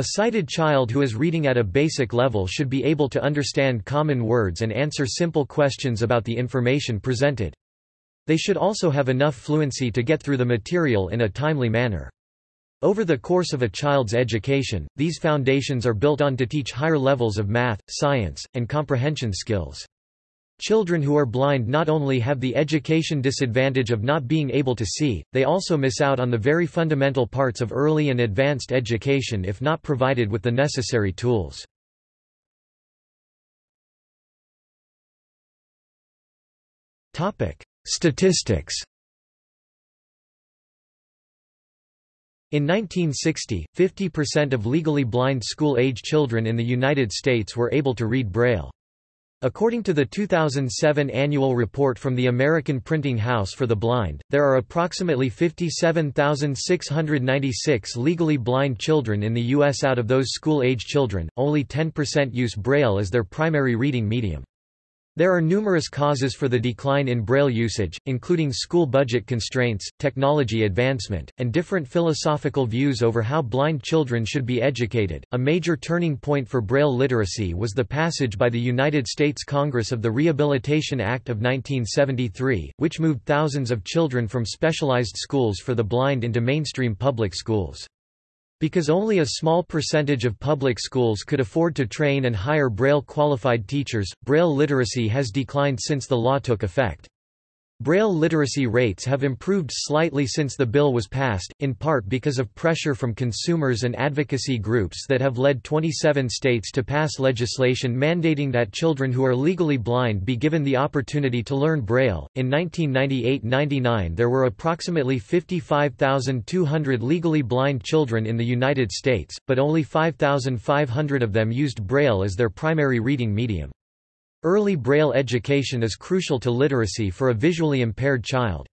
A sighted child who is reading at a basic level should be able to understand common words and answer simple questions about the information presented. They should also have enough fluency to get through the material in a timely manner. Over the course of a child's education, these foundations are built on to teach higher levels of math, science, and comprehension skills. Children who are blind not only have the education disadvantage of not being able to see, they also miss out on the very fundamental parts of early and advanced education if not provided with the necessary tools. Statistics In 1960, 50% of legally blind school-age children in the United States were able to read Braille. According to the 2007 annual report from the American Printing House for the Blind, there are approximately 57,696 legally blind children in the U.S. Out of those school-age children, only 10% use Braille as their primary reading medium. There are numerous causes for the decline in Braille usage, including school budget constraints, technology advancement, and different philosophical views over how blind children should be educated. A major turning point for Braille literacy was the passage by the United States Congress of the Rehabilitation Act of 1973, which moved thousands of children from specialized schools for the blind into mainstream public schools. Because only a small percentage of public schools could afford to train and hire Braille-qualified teachers, Braille literacy has declined since the law took effect. Braille literacy rates have improved slightly since the bill was passed, in part because of pressure from consumers and advocacy groups that have led 27 states to pass legislation mandating that children who are legally blind be given the opportunity to learn Braille. In 1998-99 there were approximately 55,200 legally blind children in the United States, but only 5,500 of them used Braille as their primary reading medium. Early Braille education is crucial to literacy for a visually impaired child.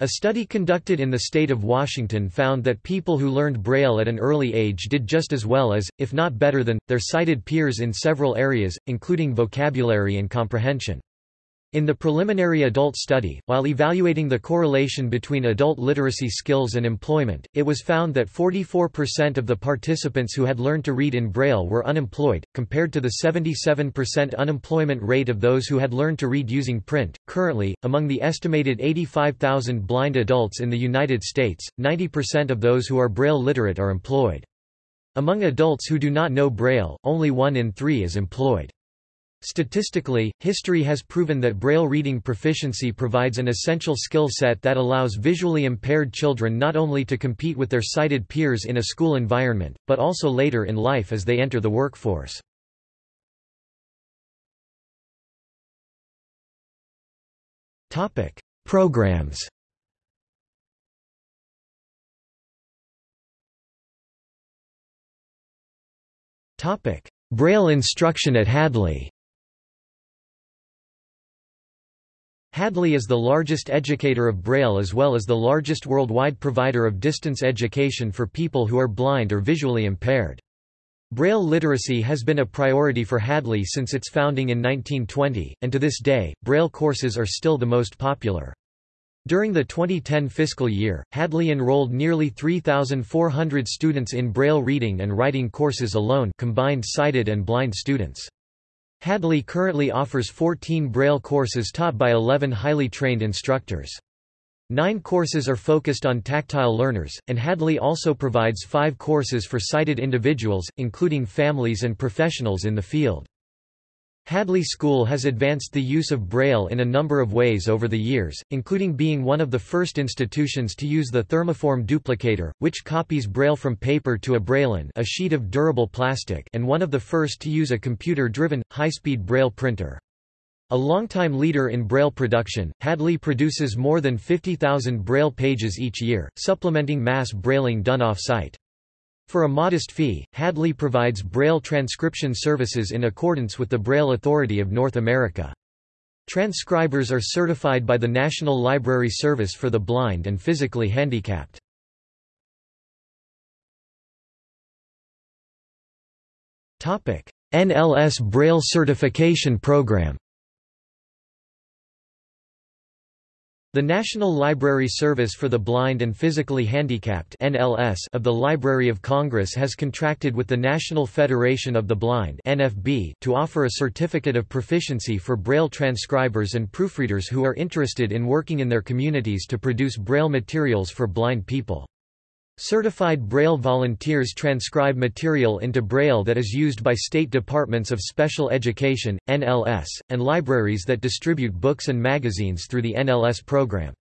A study conducted in the state of Washington found that people who learned Braille at an early age did just as well as, if not better than, their sighted peers in several areas, including vocabulary and comprehension. In the preliminary adult study, while evaluating the correlation between adult literacy skills and employment, it was found that 44% of the participants who had learned to read in Braille were unemployed, compared to the 77% unemployment rate of those who had learned to read using print. Currently, among the estimated 85,000 blind adults in the United States, 90% of those who are Braille literate are employed. Among adults who do not know Braille, only one in three is employed. Statistically, history has proven that Braille reading proficiency provides an essential skill set that allows visually impaired children not only to compete with their sighted peers in a school environment, but also later in life as they enter the workforce. Programs Braille instruction at Hadley Hadley is the largest educator of Braille as well as the largest worldwide provider of distance education for people who are blind or visually impaired. Braille literacy has been a priority for Hadley since its founding in 1920, and to this day, Braille courses are still the most popular. During the 2010 fiscal year, Hadley enrolled nearly 3,400 students in Braille reading and writing courses alone combined sighted and blind students. Hadley currently offers 14 Braille courses taught by 11 highly trained instructors. Nine courses are focused on tactile learners, and Hadley also provides five courses for sighted individuals, including families and professionals in the field. Hadley School has advanced the use of Braille in a number of ways over the years, including being one of the first institutions to use the thermoform duplicator, which copies Braille from paper to a Brailon a sheet of durable plastic and one of the first to use a computer-driven, high-speed Braille printer. A longtime leader in Braille production, Hadley produces more than 50,000 Braille pages each year, supplementing mass Brailing done off-site. For a modest fee, Hadley provides Braille transcription services in accordance with the Braille Authority of North America. Transcribers are certified by the National Library Service for the Blind and Physically Handicapped. NLS Braille Certification Program The National Library Service for the Blind and Physically Handicapped (NLS) of the Library of Congress has contracted with the National Federation of the Blind (NFB) to offer a certificate of proficiency for Braille transcribers and proofreaders who are interested in working in their communities to produce Braille materials for blind people. Certified Braille volunteers transcribe material into Braille that is used by state departments of special education, NLS, and libraries that distribute books and magazines through the NLS program.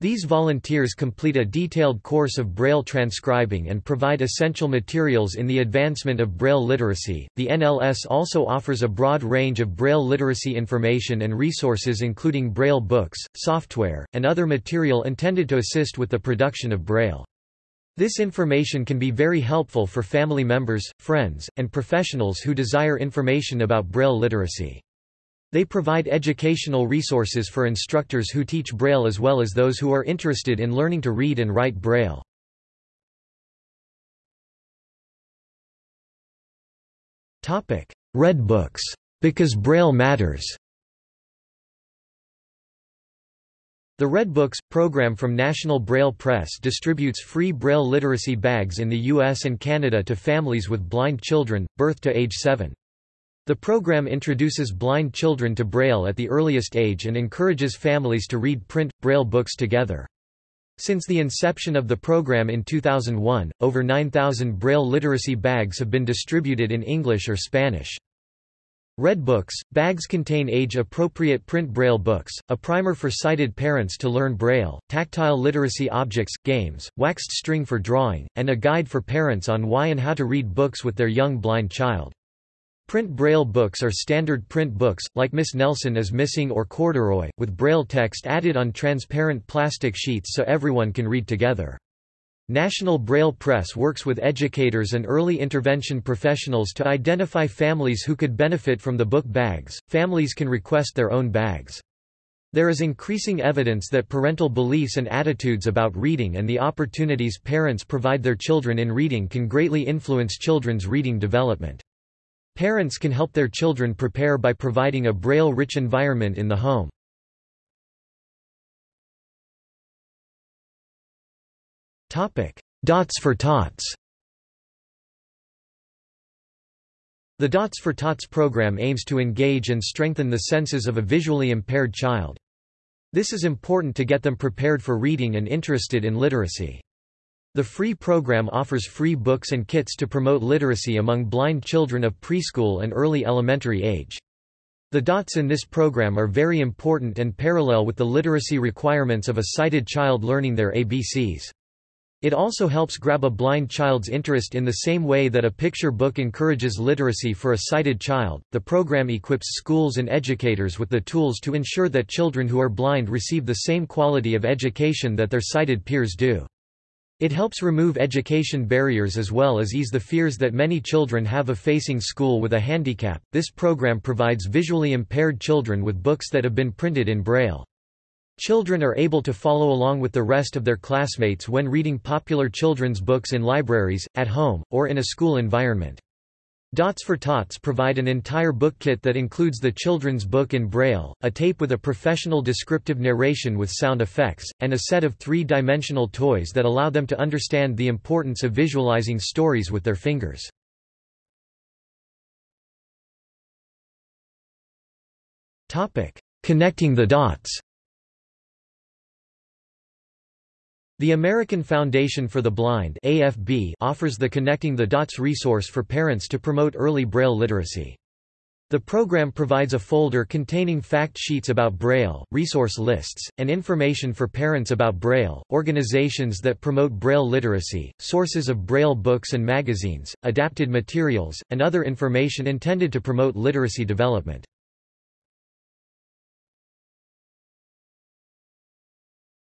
These volunteers complete a detailed course of Braille transcribing and provide essential materials in the advancement of Braille literacy. The NLS also offers a broad range of Braille literacy information and resources, including Braille books, software, and other material intended to assist with the production of Braille. This information can be very helpful for family members, friends, and professionals who desire information about Braille literacy. They provide educational resources for instructors who teach Braille as well as those who are interested in learning to read and write Braille. Red Books. Because Braille matters The Red Books, program from National Braille Press distributes free Braille literacy bags in the US and Canada to families with blind children, birth to age 7. The program introduces blind children to Braille at the earliest age and encourages families to read print, Braille books together. Since the inception of the program in 2001, over 9,000 Braille literacy bags have been distributed in English or Spanish. Red Books, bags contain age-appropriate print Braille books, a primer for sighted parents to learn Braille, tactile literacy objects, games, waxed string for drawing, and a guide for parents on why and how to read books with their young blind child. Print Braille books are standard print books, like Miss Nelson is Missing or Corduroy, with Braille text added on transparent plastic sheets so everyone can read together. National Braille Press works with educators and early intervention professionals to identify families who could benefit from the book bags. Families can request their own bags. There is increasing evidence that parental beliefs and attitudes about reading and the opportunities parents provide their children in reading can greatly influence children's reading development. Parents can help their children prepare by providing a Braille-rich environment in the home. Dots for Tots The Dots for Tots program aims to engage and strengthen the senses of a visually impaired child. This is important to get them prepared for reading and interested in literacy. The free program offers free books and kits to promote literacy among blind children of preschool and early elementary age. The dots in this program are very important and parallel with the literacy requirements of a sighted child learning their ABCs. It also helps grab a blind child's interest in the same way that a picture book encourages literacy for a sighted child. The program equips schools and educators with the tools to ensure that children who are blind receive the same quality of education that their sighted peers do. It helps remove education barriers as well as ease the fears that many children have of facing school with a handicap. This program provides visually impaired children with books that have been printed in Braille. Children are able to follow along with the rest of their classmates when reading popular children's books in libraries, at home, or in a school environment. Dots for Tots provide an entire book kit that includes the children's book in Braille, a tape with a professional descriptive narration with sound effects, and a set of three-dimensional toys that allow them to understand the importance of visualizing stories with their fingers. Connecting the dots The American Foundation for the Blind AFB offers the Connecting the Dots resource for parents to promote early Braille literacy. The program provides a folder containing fact sheets about Braille, resource lists, and information for parents about Braille, organizations that promote Braille literacy, sources of Braille books and magazines, adapted materials, and other information intended to promote literacy development.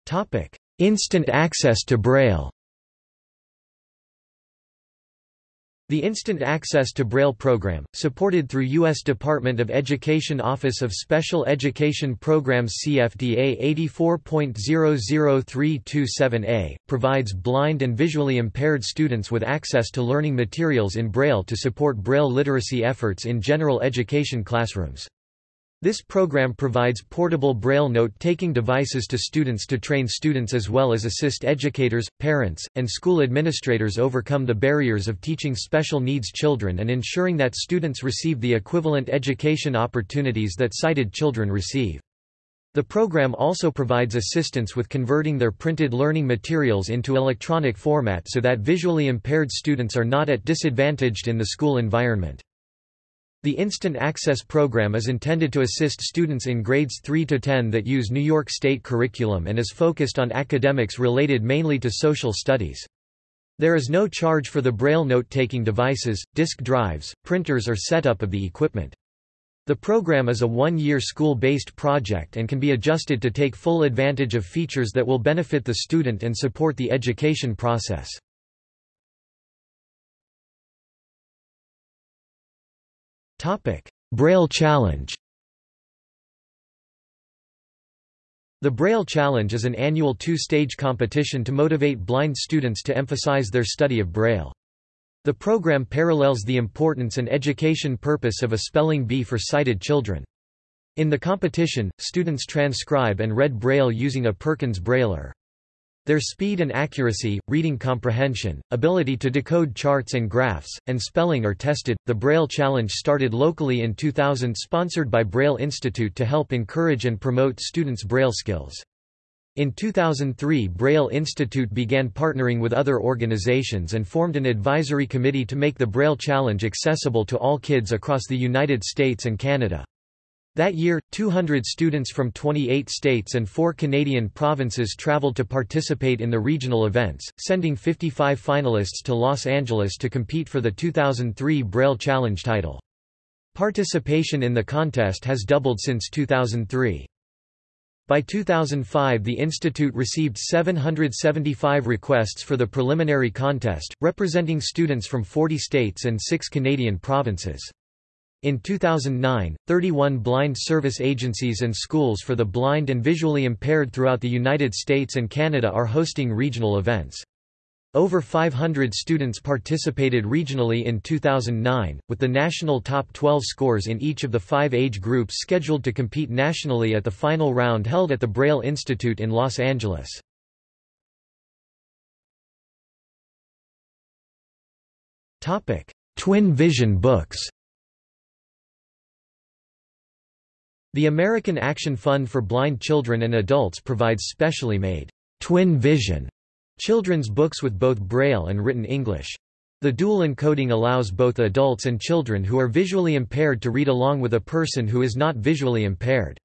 Topic: Instant access to Braille The Instant Access to Braille program, supported through U.S. Department of Education Office of Special Education Programs CFDA 84.00327A, provides blind and visually impaired students with access to learning materials in Braille to support Braille literacy efforts in general education classrooms. This program provides portable Braille note-taking devices to students to train students as well as assist educators, parents, and school administrators overcome the barriers of teaching special needs children and ensuring that students receive the equivalent education opportunities that sighted children receive. The program also provides assistance with converting their printed learning materials into electronic format so that visually impaired students are not at disadvantaged in the school environment. The Instant Access program is intended to assist students in grades 3 to 10 that use New York State curriculum and is focused on academics related mainly to social studies. There is no charge for the Braille note-taking devices, disk drives, printers or setup of the equipment. The program is a one-year school-based project and can be adjusted to take full advantage of features that will benefit the student and support the education process. Braille Challenge The Braille Challenge is an annual two-stage competition to motivate blind students to emphasize their study of Braille. The program parallels the importance and education purpose of a spelling bee for sighted children. In the competition, students transcribe and read Braille using a Perkins Brailler. Their speed and accuracy, reading comprehension, ability to decode charts and graphs, and spelling are tested. The Braille Challenge started locally in 2000 sponsored by Braille Institute to help encourage and promote students' Braille skills. In 2003 Braille Institute began partnering with other organizations and formed an advisory committee to make the Braille Challenge accessible to all kids across the United States and Canada. That year, 200 students from 28 states and four Canadian provinces traveled to participate in the regional events, sending 55 finalists to Los Angeles to compete for the 2003 Braille Challenge title. Participation in the contest has doubled since 2003. By 2005 the institute received 775 requests for the preliminary contest, representing students from 40 states and 6 Canadian provinces. In 2009, 31 blind service agencies and schools for the blind and visually impaired throughout the United States and Canada are hosting regional events. Over 500 students participated regionally in 2009, with the national top 12 scores in each of the five age groups scheduled to compete nationally at the final round held at the Braille Institute in Los Angeles. Twin Vision books The American Action Fund for Blind Children and Adults provides specially made Twin Vision children's books with both Braille and written English. The dual encoding allows both adults and children who are visually impaired to read along with a person who is not visually impaired.